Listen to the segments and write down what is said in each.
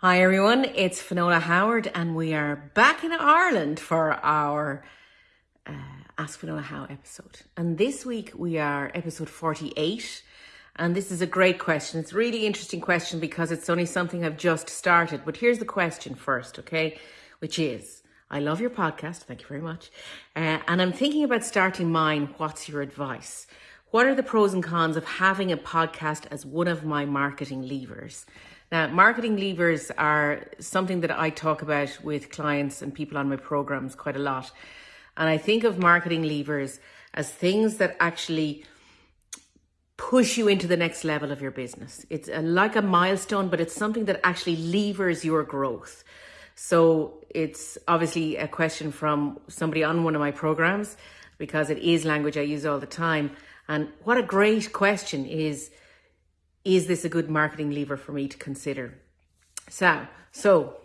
Hi everyone, it's Finola Howard and we are back in Ireland for our uh, Ask Finola How episode. And this week we are episode 48 and this is a great question. It's a really interesting question because it's only something I've just started. But here's the question first, okay? Which is, I love your podcast, thank you very much. Uh, and I'm thinking about starting mine. What's your advice? What are the pros and cons of having a podcast as one of my marketing levers? Now, marketing levers are something that I talk about with clients and people on my programs quite a lot. And I think of marketing levers as things that actually push you into the next level of your business. It's a, like a milestone, but it's something that actually levers your growth. So it's obviously a question from somebody on one of my programs because it is language I use all the time. And what a great question is is this a good marketing lever for me to consider? So, so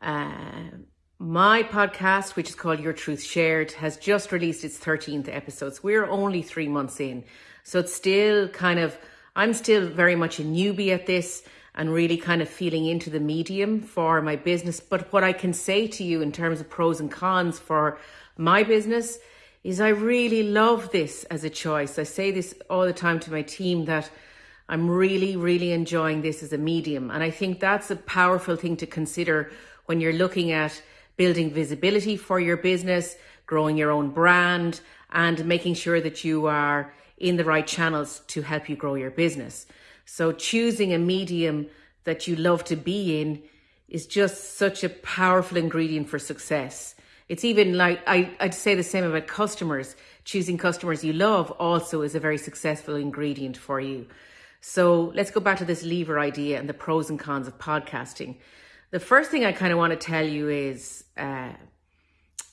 uh, my podcast, which is called Your Truth Shared, has just released its 13th episode. So we're only three months in. So it's still kind of, I'm still very much a newbie at this and really kind of feeling into the medium for my business. But what I can say to you in terms of pros and cons for my business is I really love this as a choice. I say this all the time to my team that I'm really, really enjoying this as a medium. And I think that's a powerful thing to consider when you're looking at building visibility for your business, growing your own brand, and making sure that you are in the right channels to help you grow your business. So choosing a medium that you love to be in is just such a powerful ingredient for success. It's even like I, I'd say the same about customers. Choosing customers you love also is a very successful ingredient for you. So let's go back to this lever idea and the pros and cons of podcasting. The first thing I kind of want to tell you is uh,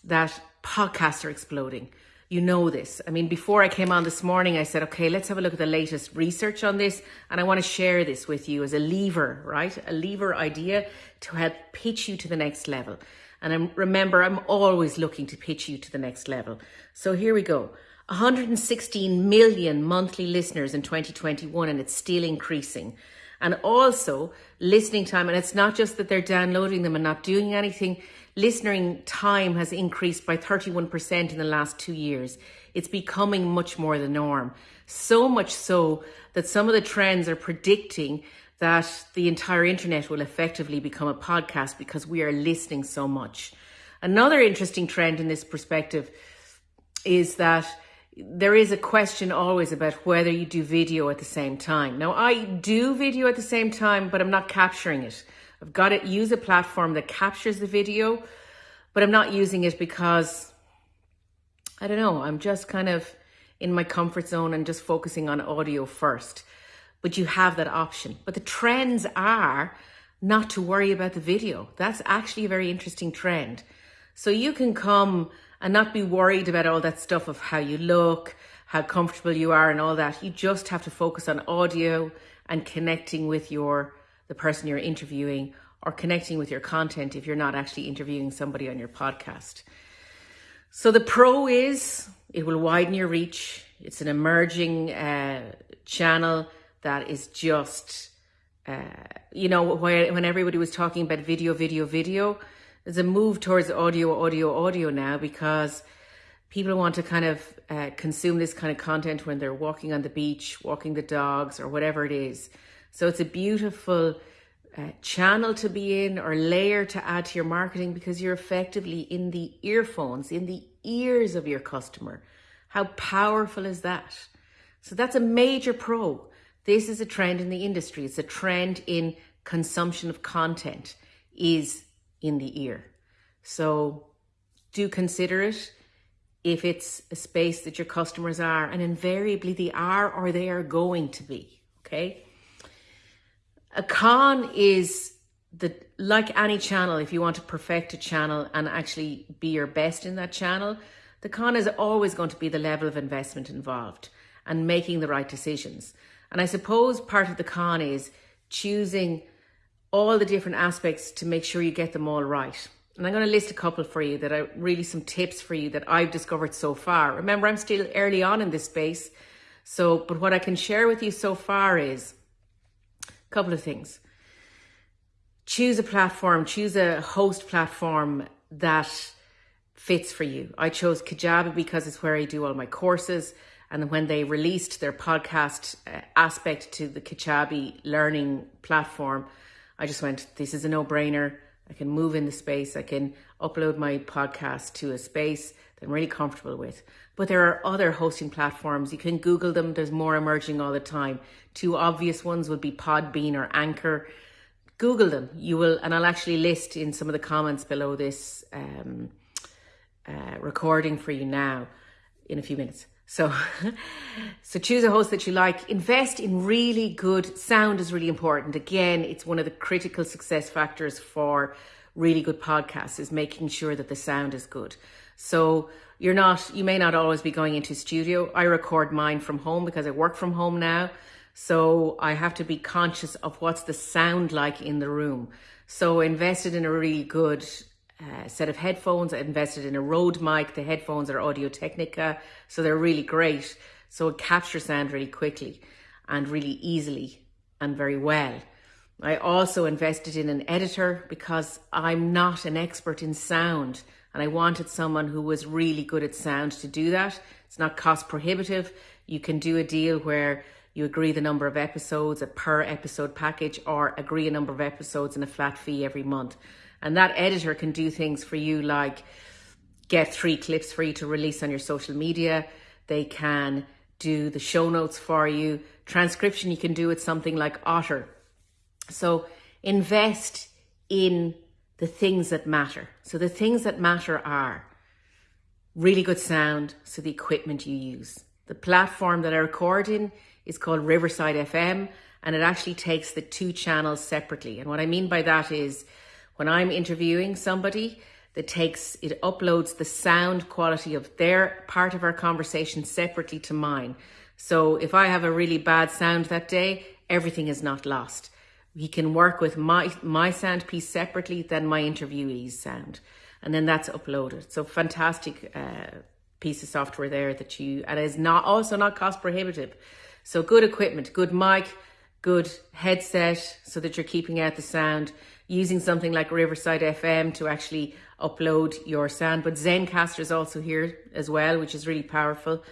that podcasts are exploding. You know this. I mean, before I came on this morning, I said, okay, let's have a look at the latest research on this. And I want to share this with you as a lever, right? A lever idea to help pitch you to the next level. And I'm, remember, I'm always looking to pitch you to the next level. So here we go. 116 million monthly listeners in 2021 and it's still increasing. And also listening time, and it's not just that they're downloading them and not doing anything, listening time has increased by 31% in the last two years. It's becoming much more the norm. So much so that some of the trends are predicting that the entire internet will effectively become a podcast because we are listening so much. Another interesting trend in this perspective is that there is a question always about whether you do video at the same time. Now, I do video at the same time, but I'm not capturing it. I've got to use a platform that captures the video, but I'm not using it because I don't know, I'm just kind of in my comfort zone and just focusing on audio first. But you have that option. But the trends are not to worry about the video. That's actually a very interesting trend. So you can come and not be worried about all that stuff of how you look, how comfortable you are and all that. You just have to focus on audio and connecting with your the person you're interviewing or connecting with your content if you're not actually interviewing somebody on your podcast. So the pro is it will widen your reach. It's an emerging uh, channel that is just, uh, you know, when everybody was talking about video, video, video, there's a move towards audio, audio, audio now because people want to kind of uh, consume this kind of content when they're walking on the beach, walking the dogs, or whatever it is. So it's a beautiful uh, channel to be in or layer to add to your marketing because you're effectively in the earphones, in the ears of your customer. How powerful is that? So that's a major pro. This is a trend in the industry. It's a trend in consumption of content is in the ear. So do consider it if it's a space that your customers are, and invariably they are or they are going to be. Okay. A con is the like any channel, if you want to perfect a channel and actually be your best in that channel, the con is always going to be the level of investment involved and making the right decisions. And I suppose part of the con is choosing all the different aspects to make sure you get them all right. And I'm going to list a couple for you that are really some tips for you that I've discovered so far. Remember, I'm still early on in this space. So, but what I can share with you so far is a couple of things. choose a platform, choose a host platform that fits for you. I chose Kajabi because it's where I do all my courses. And when they released their podcast uh, aspect to the Kajabi learning platform, I just went, this is a no brainer. I can move in the space. I can upload my podcast to a space that I'm really comfortable with. But there are other hosting platforms. You can Google them. There's more emerging all the time. Two obvious ones would be Podbean or Anchor. Google them. You will, and I'll actually list in some of the comments below this um, uh, recording for you now in a few minutes. So, so choose a host that you like. Invest in really good sound is really important. Again, it's one of the critical success factors for really good podcasts is making sure that the sound is good. So you're not, you may not always be going into studio. I record mine from home because I work from home now. So I have to be conscious of what's the sound like in the room. So invested in a really good uh, set of headphones. I invested in a Rode mic. The headphones are Audio Technica, so they're really great. So it captures sound really quickly and really easily and very well. I also invested in an editor because I'm not an expert in sound and I wanted someone who was really good at sound to do that. It's not cost prohibitive. You can do a deal where you agree the number of episodes, a per episode package, or agree a number of episodes and a flat fee every month. And that editor can do things for you like get three clips for you to release on your social media. They can do the show notes for you. Transcription you can do with something like Otter. So invest in the things that matter. So the things that matter are really good sound, so the equipment you use. The platform that I record in is called Riverside FM and it actually takes the two channels separately. And what I mean by that is when I'm interviewing somebody that takes it uploads the sound quality of their part of our conversation separately to mine. So if I have a really bad sound that day, everything is not lost. He can work with my my sound piece separately than my interviewee's sound, and then that's uploaded. So fantastic uh, piece of software there that you and is not also not cost prohibitive. So good equipment, good mic, good headset, so that you're keeping out the sound. Using something like Riverside FM to actually upload your sound, but Zencastr is also here as well, which is really powerful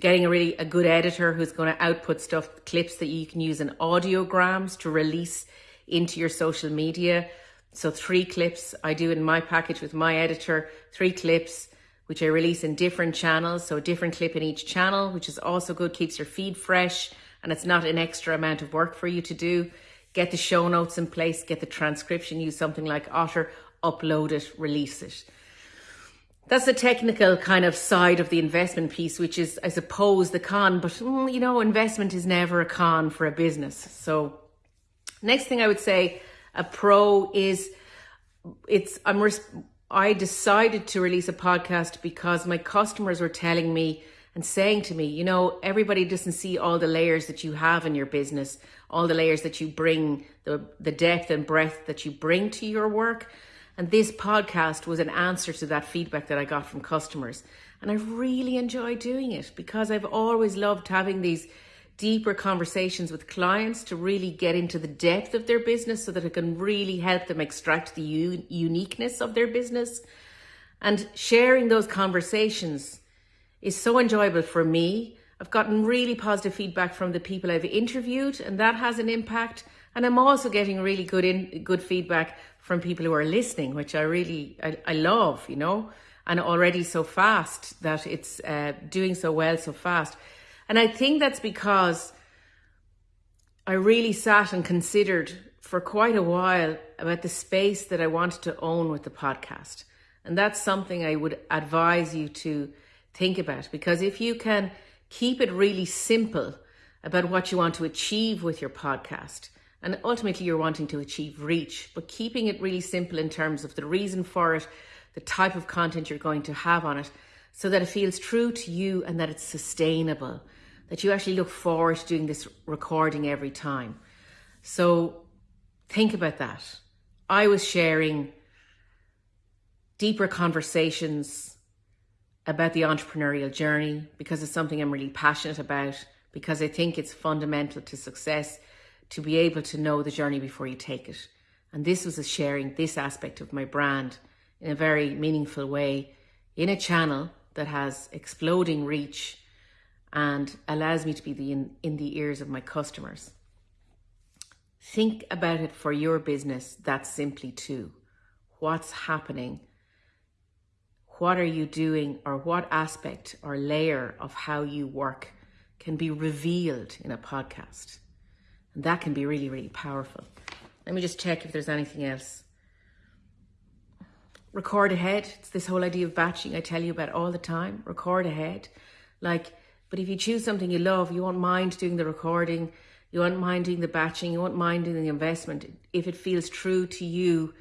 getting a really a good editor who's going to output stuff clips that you can use in audiograms to release into your social media so three clips i do in my package with my editor three clips which i release in different channels so a different clip in each channel which is also good keeps your feed fresh and it's not an extra amount of work for you to do get the show notes in place get the transcription use something like otter upload it release it that's the technical kind of side of the investment piece, which is, I suppose, the con. But mm, you know, investment is never a con for a business. So, next thing I would say, a pro is it's I'm I decided to release a podcast because my customers were telling me and saying to me, you know, everybody doesn't see all the layers that you have in your business, all the layers that you bring, the the depth and breadth that you bring to your work. And this podcast was an answer to that feedback that I got from customers. And I really enjoy doing it because I've always loved having these deeper conversations with clients to really get into the depth of their business so that it can really help them extract the u- uniqueness of their business. And sharing those conversations is so enjoyable for me. I've gotten really positive feedback from the people I've interviewed, and that has an impact. And I'm also getting really good in good feedback from people who are listening, which I really I, I love, you know, and already so fast that it's uh, doing so well so fast. And I think that's because I really sat and considered for quite a while about the space that I wanted to own with the podcast. And that's something I would advise you to think about because if you can keep it really simple about what you want to achieve with your podcast, and ultimately, you're wanting to achieve reach, but keeping it really simple in terms of the reason for it, the type of content you're going to have on it, so that it feels true to you and that it's sustainable, that you actually look forward to doing this recording every time. So think about that. I was sharing deeper conversations about the entrepreneurial journey because it's something I'm really passionate about, because I think it's fundamental to success to be able to know the journey before you take it And this was a sharing this aspect of my brand in a very meaningful way in a channel that has exploding reach and allows me to be the, in, in the ears of my customers. Think about it for your business that simply too. What's happening? What are you doing, or what aspect or layer of how you work can be revealed in a podcast? And that can be really, really powerful. Let me just check if there's anything else. Record ahead. It's this whole idea of batching I tell you about all the time. Record ahead. Like, but if you choose something you love, you won't mind doing the recording, you won't mind doing the batching, you won't mind doing the investment. If it feels true to you,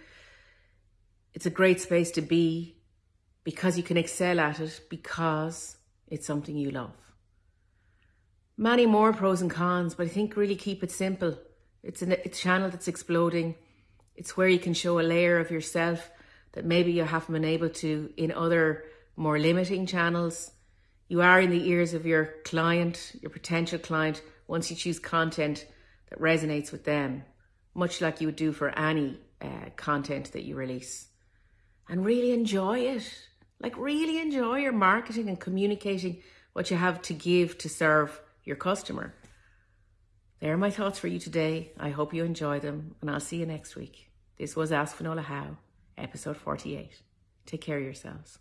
it's a great space to be because you can excel at it because it's something you love. Many more pros and cons, but I think really keep it simple. It's a, channel that's exploding. It's where you can show a layer of yourself that maybe you haven't been able to in other more limiting channels. You are in the ears of your client, your potential client, once you choose content that resonates with them, much like you would do for any uh, content that you release. And really enjoy it. Like, really enjoy your marketing and communicating what you have to give to serve your customer. There are my thoughts for you today. I hope you enjoy them, and I'll see you next week. This was Ask Finola How, episode 48. Take care of yourselves.